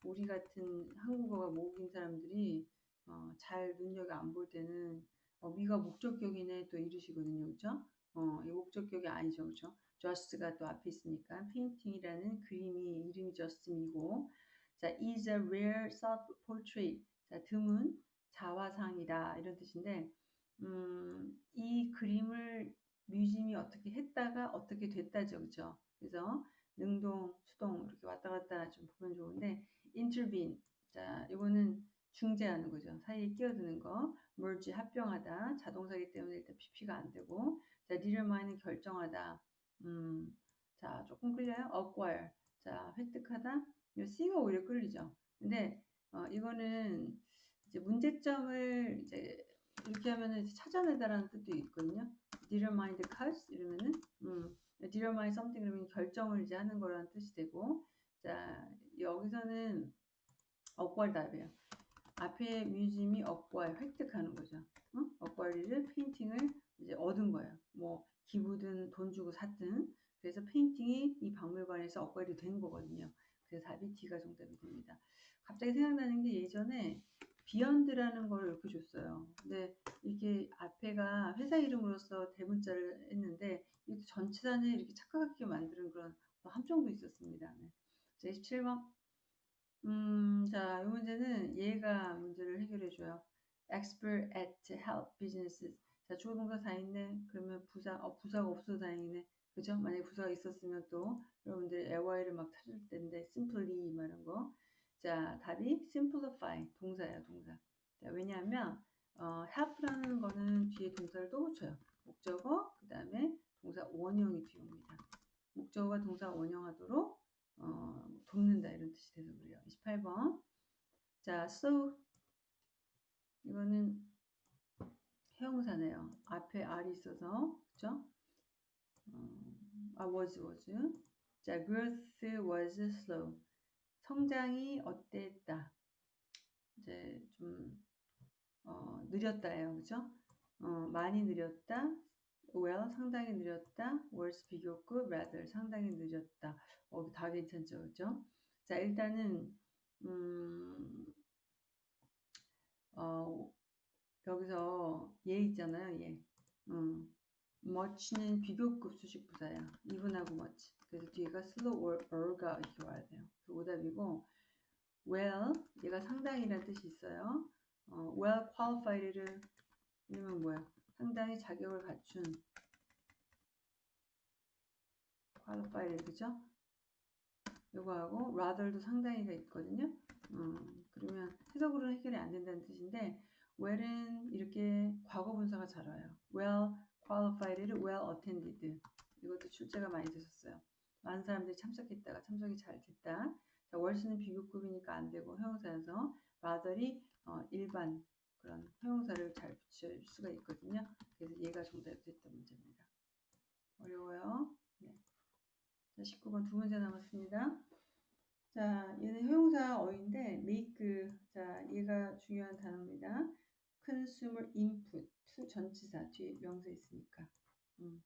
Speaker 1: 우리 같은 한국어가 모국인 사람들이 어, 잘 눈여겨 안 볼 때는 어, 미가 목적격이네 또 이러시거든요. 그죠? 어, 이 목적격이 아니죠. 그죠? just가 또 앞에 있으니까 painting이라는 그림이 이름이 just이고 자, is a rare self-portrait. 자, 드문 자화상이다 이런 뜻인데 음, 이 그림을 뮤지엄이 어떻게 했다가 어떻게 됐다죠. 그죠? 그래서 능동, 수동 이렇게 왔다 갔다 좀 보면 좋은데 intervene. 자, 이거는 중재하는 거죠. 사이에 끼어드는 거. merge 합병하다. 자동사기 때문에 일단 pp가 안 되고. 자, determine은 결정하다. 음. 자, 조금 끌려요. acquire. 자, 획득하다. 이 c가 오히려 끌리죠. 근데 어, 이거는 이제 문제점을 이제 이렇게 하면은 찾아내다라는 뜻도 있거든요. determine the cause 이러면은 음, determine something 그러면 결정을 이제 하는 거라는 뜻이 되고 자 여기서는 acquire 답이에요. 앞에 museum이 acquire 획득하는 거죠. 어? acquire를 painting을 이제 얻은 거예요. 뭐 기부든 돈 주고 샀든 그래서 painting이 이 박물관에서 acquire 된 거거든요. 그래서 답이 D가 정답이 됩니다. 갑자기 생각나는 게 예전에 비욘드라는 걸 이렇게 줬어요. 근데 이게 앞에가 회사 이름으로서 대문자를 했는데 이 전체단을 이렇게 착각하게 만드는 그런 함정도 있었습니다. 네. 자, 27번. 음, 자, 이 문제는 얘가 문제를 해결해 줘요. expert at help businesses. 자, 주어 동사 다 있네. 그러면 부사, 어, 부사가 없어도 다행이네. 그죠? 만약에 부사가 있었으면 또 여러분들 LY를 막 찾을 텐데 simply 말한 거. 자, 답이 simplify 동사예요, 동사. 자, 왜냐하면 어, help라는 거는 뒤에 동사를 또 붙여요. 목적어, 그 다음에 동사 원형이 뒤에 옵니다. 목적어가 동사 원형하도록 어, 돕는다 이런 뜻이 돼서 그래요. 28번. 자, so 이거는 형용사네요. 앞에 R이 있어서 그죠? 어, 아 was was. 자, growth was slow. 성장이 어땠다. 이제 좀 어, 느렸다예요. 그죠? 어, 많이 느렸다. Well 상당히 느렸다. worse 비교급 rather 상당히 느렸다. 어, 다 괜찮죠. 그죠? 자, 일단은 음, 어, 여기서 얘 있잖아요. 얘. 음, much는 비교급 수식 부사야. 이분하고 much. 그래서 뒤에가 slow or or가 이렇게 와야 돼요. 그 오답이고 well 얘가 상당히라는 뜻이 있어요. 어, well qualified를 이러면 뭐야? 상당히 자격을 갖춘 qualified 그죠? 요거하고 rather도 상당히가 있거든요. 음, 그러면 해석으로는 해결이 안 된다는 뜻인데 well은 이렇게 과거 분사가 잘 와요. well qualified를 well attended 이것도 출제가 많이 되셨어요. 많은 사람들이 참석했다가 참석이 잘 됐다. 자, 월수는 비교급이니까 안 되고 형용사여서 rather이 어, 일반 그런 형용사를 잘 붙일 수가 있거든요. 그래서 얘가 정답이 됐던 문제입니다. 어려워요. 네. 자, 19번 두 문제 남았습니다. 자, 얘는 형용사 어인데 make 자, 얘가 중요한 단어입니다. consumer input 전치사 뒤에 명사 있으니까. 음.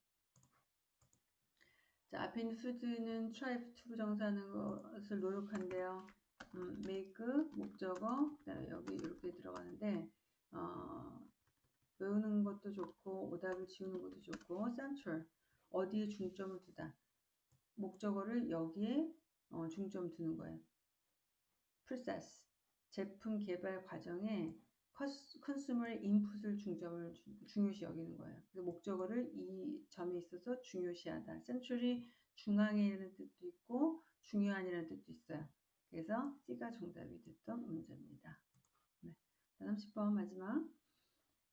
Speaker 1: 자, 앞에 있는 food는 try to 부정사하는 것을 노력한대요. 음, make 목적어 그다음에 여기 이렇게 들어가는데 어, 외우는 것도 좋고 오답을 지우는 것도 좋고 central 어디에 중점을 두다 목적어를 여기에 어, 중점 두는 거예요. process 제품 개발 과정에 컨슈머의 인풋을 중점을 중요시 여기는 거예요. 그래서 목적어를 이 점에 있어서 중요시하다. central이 중앙에 있는 뜻도 있고 중요한이라는 뜻도 있어요. 그래서 C가 정답이 됐던 문제입니다. 네. 30번 마지막.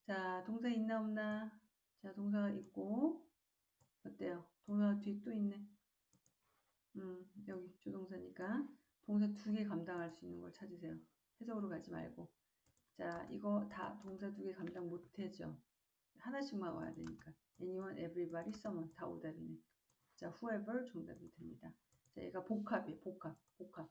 Speaker 1: 자, 동사 있나 없나? 자, 동사가 있고 어때요? 동사 뒤에 또 있네. 음, 여기 조동사니까 동사 두 개 감당할 수 있는 걸 찾으세요. 해석으로 가지 말고. 자, 이거 다 동사 두 개 감당 못해죠. 하나씩만 와야 되니까. anyone, everybody, someone 다 오답이네. 자, whoever 정답이 됩니다. 자, 얘가 복합이에요. 복합, 복합.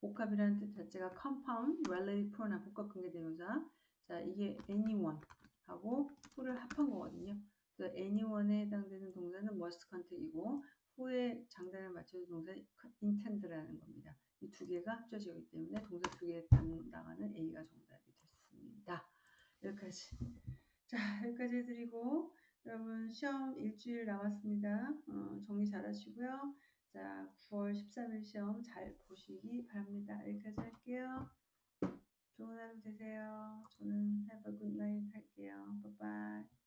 Speaker 1: 복합이라는 뜻 자체가 compound, relative pronoun, 복합 관계대명사. 자, 이게 anyone 하고 who를 합한 거거든요. 그래서 anyone에 해당되는 동사는 must contact이고 who의 장단을 맞춰서 동사 intend라는 겁니다. 이 두 개가 합쳐지기 때문에 동사 두 개 담당하는 A가 정답이 됐습니다. 여기까지. 자, 여기까지 해드리고 여러분 시험 일주일 남았습니다. 어, 정리 잘 하시고요. 자, 9월 13일 시험 잘 보시기 바랍니다. 여기까지 할게요. 좋은 하루 되세요. 저는 have a good night 할게요. 바이바이.